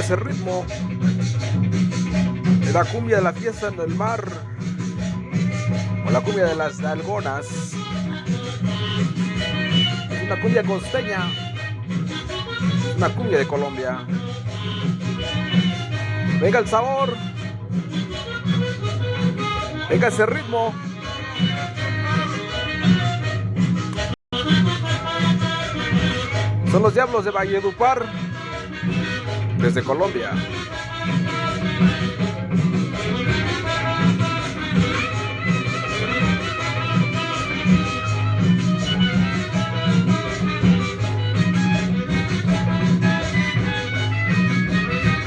Ese ritmo. La cumbia de la fiesta en el mar. O la cumbia de las algonas. Una cumbia costeña. Una cumbia de Colombia. Venga el sabor. Venga ese ritmo. Son los Diablos de Valledupar, desde Colombia.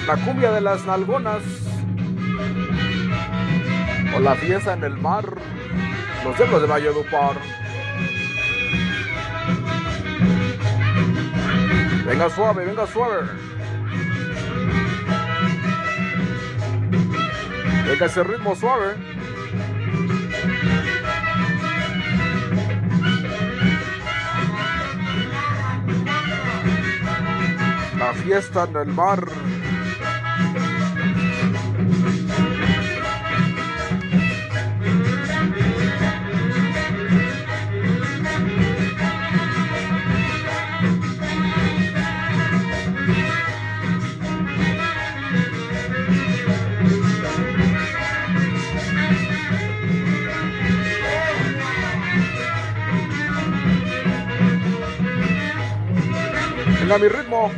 La cumbia de las nalgonas. O la fiesta en el mar. Los Diablos de Valledupar. Venga suave, venga suave. Ese ritmo suave. La fiesta en el mar. Venga mi ritmo.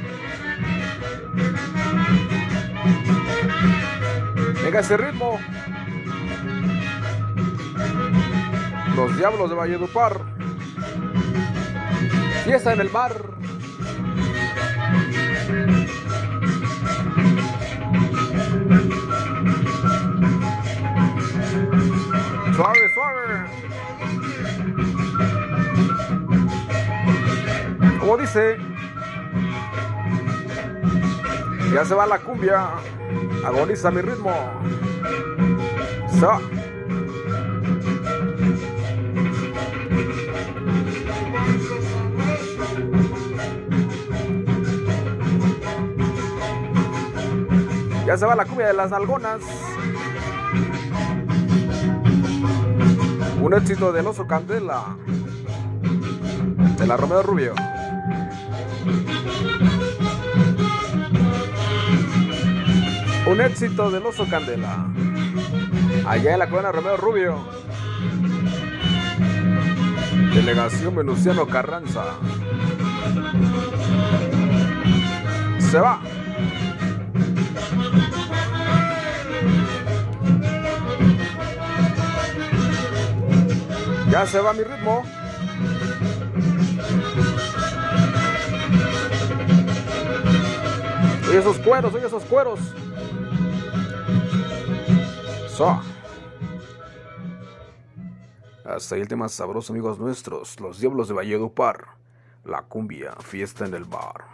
Venga ese ritmo. Los Diablos de Valledupar. Fiesta en el mar. Suave, suave. Como dice, ya se va la cumbia. Agoniza mi ritmo. Ya se va la cumbia de las algonas. Un éxito del oso Candela. De la Romeo Rubio. Un éxito del oso Candela. Allá en la colonia Romeo Rubio. Delegación Venustiano Carranza. Se va. Ya se va mi ritmo. Oye esos cueros, oye esos cueros. Hasta ahí el tema sabroso, amigos nuestros. Los Diablos de Valledupar. La cumbia, fiesta en el bar.